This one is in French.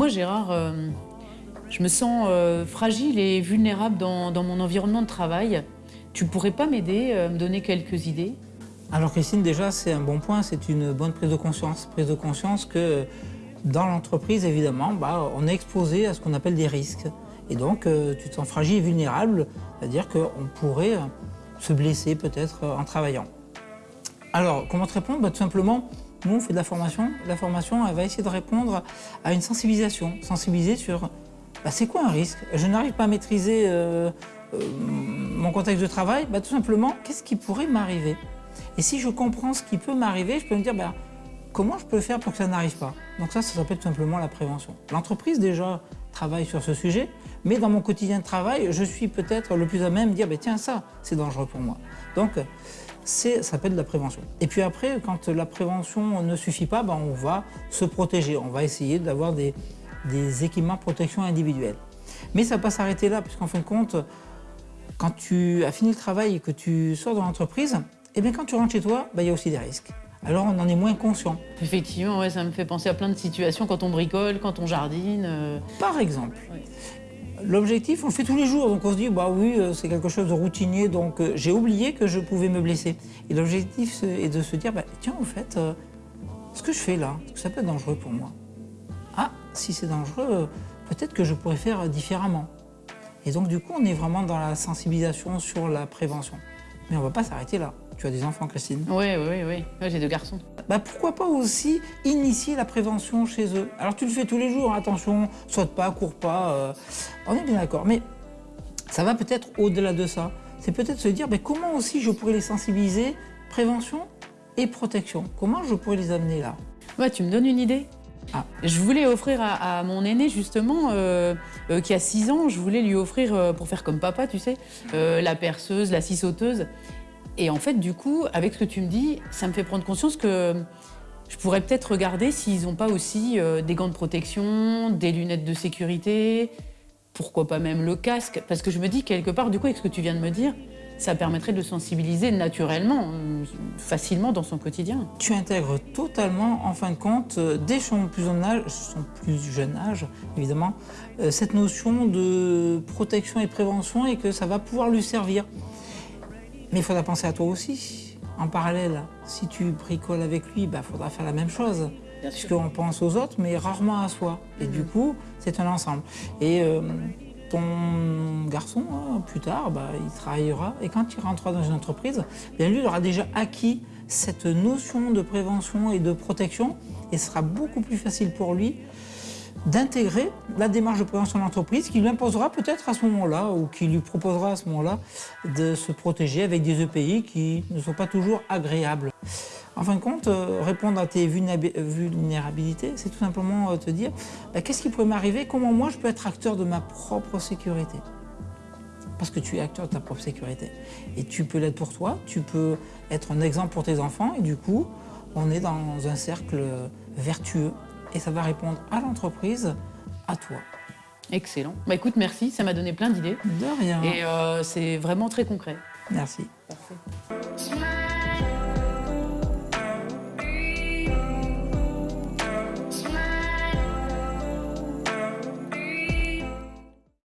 Moi, Gérard, euh, je me sens euh, fragile et vulnérable dans, dans mon environnement de travail. Tu pourrais pas m'aider, euh, me donner quelques idées? Alors Christine, déjà, c'est un bon point, c'est une bonne prise de conscience. Prise de conscience que dans l'entreprise, évidemment, bah, on est exposé à ce qu'on appelle des risques. Et donc, euh, tu te sens fragile et vulnérable, c'est-à-dire qu'on pourrait se blesser peut-être en travaillant. Alors, comment te répondre? Bah, Tout simplement, nous, on fait de la formation. La formation, va essayer de répondre à une sensibilisation. Sensibiliser sur, bah, c'est quoi un risque? Je n'arrive pas à maîtriser euh, euh, mon contexte de travail, bah, tout simplement, qu'est-ce qui pourrait m'arriver? Et si je comprends ce qui peut m'arriver, je peux me dire, bah, comment je peux faire pour que ça n'arrive pas? Donc ça, ça s'appelle tout simplement la prévention. L'entreprise, déjà, travaille sur ce sujet, mais dans mon quotidien de travail, je suis peut-être le plus à même de dire, tiens, ça, c'est dangereux pour moi. Ça s'appelle de la prévention. Et puis après, quand la prévention ne suffit pas, bah, on va se protéger. On va essayer d'avoir des, des équipements de protection individuels. Mais ça ne va pas s'arrêter là, puisqu'en fin de compte, quand tu as fini le travail et que tu sors de l'entreprise, eh bien quand tu rentres chez toi, bah, il y a aussi des risques. Alors on en est moins conscient. Effectivement, ouais, ça me fait penser à plein de situations quand on bricole, quand on jardine. euh, Par exemple. L'objectif, on le fait tous les jours, donc on se dit, bah oui, euh, c'est quelque chose de routinier, donc euh, j'ai oublié que je pouvais me blesser. Et l'objectif est de se dire, bah, tiens, au fait, euh, ce que je fais là, ça peut être dangereux pour moi? Ah, si c'est dangereux, peut-être que je pourrais faire différemment. Et donc du coup, on est vraiment dans la sensibilisation sur la prévention. Mais on va pas s'arrêter là. Tu as des enfants, Christine Oui, oui, oui. Ouais, J'ai deux garçons. bah pourquoi pas aussi initier la prévention chez eux? Alors tu le fais tous les jours, attention, saute pas, cours pas, euh, on est bien d'accord. Mais ça va peut-être au-delà de ça. C'est peut-être se dire, ben, comment aussi je pourrais les sensibiliser, prévention et protection? Comment je pourrais les amener là? Ouais, tu me donnes une idée? Ah. Je voulais offrir à, à mon aîné, justement, euh, euh, qui a 6 ans, je voulais lui offrir, euh, pour faire comme papa, tu sais, la perceuse, la scie sauteuse. Et en fait, du coup, avec ce que tu me dis, ça me fait prendre conscience que je pourrais peut-être regarder s'ils n'ont pas aussi euh, des gants de protection, des lunettes de sécurité, pourquoi pas même le casque. Parce que je me dis, quelque part, du coup, avec ce que tu viens de me dire, ça permettrait de le sensibiliser naturellement, euh, facilement dans son quotidien. Tu intègres totalement, en fin de compte, euh, dès son plus jeune âge, son plus jeune âge évidemment, cette notion de protection et prévention et que ça va pouvoir lui servir. Mais il faudra penser à toi aussi. En parallèle, si tu bricoles avec lui, il faudra faire la même chose. Puisqu'on pense aux autres, mais rarement à soi. Et du coup, c'est un ensemble. Et euh, ton garçon, hein, plus tard, bah, il travaillera. Et quand il rentrera dans une entreprise, bien lui, il aura déjà acquis cette notion de prévention et de protection. Et ce sera beaucoup plus facile pour lui d'intégrer la démarche de prévention de l'entreprise qui lui imposera peut-être à ce moment-là ou qui lui proposera à ce moment-là de se protéger avec des EPI qui ne sont pas toujours agréables. En fin de compte, euh, répondre à tes vulnérabi- vulnérabilités, c'est tout simplement euh, te dire bah, qu'est-ce qui pourrait m'arriver, comment moi je peux être acteur de ma propre sécurité? Parce que tu es acteur de ta propre sécurité. Et tu peux l'être pour toi, tu peux être un exemple pour tes enfants, et du coup, on est dans un cercle vertueux, et ça va répondre à l'entreprise, à toi. Excellent. Bah écoute, merci, ça m'a donné plein d'idées. De rien. Et euh, c'est vraiment très concret. Merci. Parfait.